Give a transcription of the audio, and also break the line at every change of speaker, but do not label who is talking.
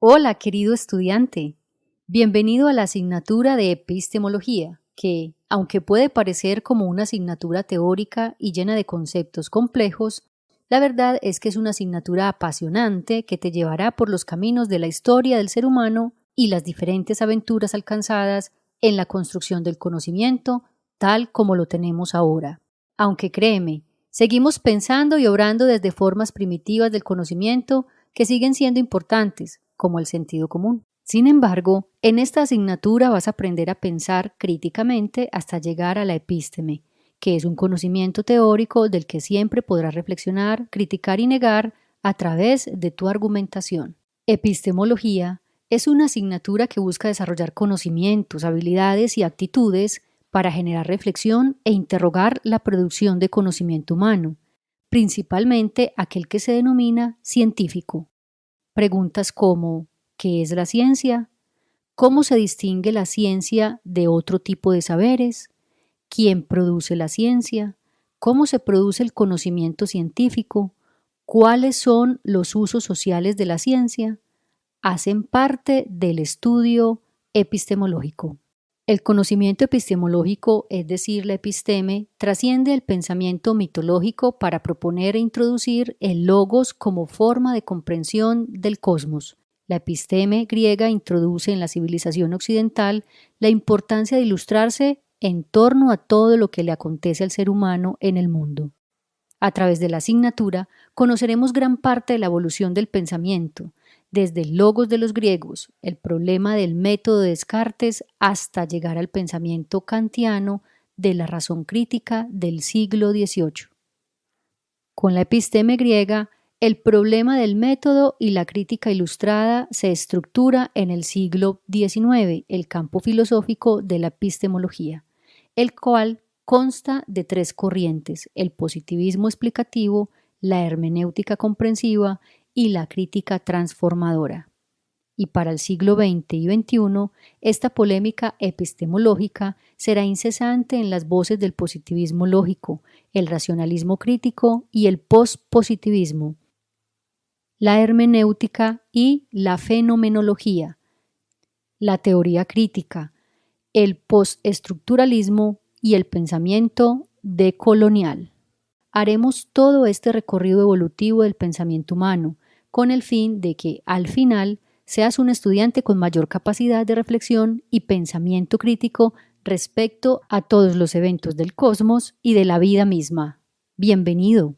Hola, querido estudiante. Bienvenido a la asignatura de epistemología, que, aunque puede parecer como una asignatura teórica y llena de conceptos complejos, la verdad es que es una asignatura apasionante que te llevará por los caminos de la historia del ser humano y las diferentes aventuras alcanzadas en la construcción del conocimiento tal como lo tenemos ahora. Aunque créeme, seguimos pensando y obrando desde formas primitivas del conocimiento que siguen siendo importantes, como el sentido común. Sin embargo, en esta asignatura vas a aprender a pensar críticamente hasta llegar a la epísteme, que es un conocimiento teórico del que siempre podrás reflexionar, criticar y negar a través de tu argumentación. Epistemología es una asignatura que busca desarrollar conocimientos, habilidades y actitudes para generar reflexión e interrogar la producción de conocimiento humano, principalmente aquel que se denomina científico. Preguntas como ¿qué es la ciencia? ¿Cómo se distingue la ciencia de otro tipo de saberes? ¿Quién produce la ciencia? ¿Cómo se produce el conocimiento científico? ¿Cuáles son los usos sociales de la ciencia? Hacen parte del estudio epistemológico. El conocimiento epistemológico, es decir, la episteme, trasciende el pensamiento mitológico para proponer e introducir el logos como forma de comprensión del cosmos. La episteme griega introduce en la civilización occidental la importancia de ilustrarse en torno a todo lo que le acontece al ser humano en el mundo. A través de la asignatura conoceremos gran parte de la evolución del pensamiento, desde el logos de los griegos, el problema del método de Descartes, hasta llegar al pensamiento kantiano de la razón crítica del siglo XVIII. Con la episteme griega, el problema del método y la crítica ilustrada se estructura en el siglo XIX, el campo filosófico de la epistemología, el cual consta de tres corrientes, el positivismo explicativo, la hermenéutica comprensiva y la crítica transformadora. Y para el siglo XX y XXI, esta polémica epistemológica será incesante en las voces del positivismo lógico, el racionalismo crítico y el pospositivismo, la hermenéutica y la fenomenología, la teoría crítica, el postestructuralismo y el pensamiento decolonial. Haremos todo este recorrido evolutivo del pensamiento humano, con el fin de que, al final, seas un estudiante con mayor capacidad de reflexión y pensamiento crítico respecto a todos los eventos del cosmos y de la vida misma. Bienvenido.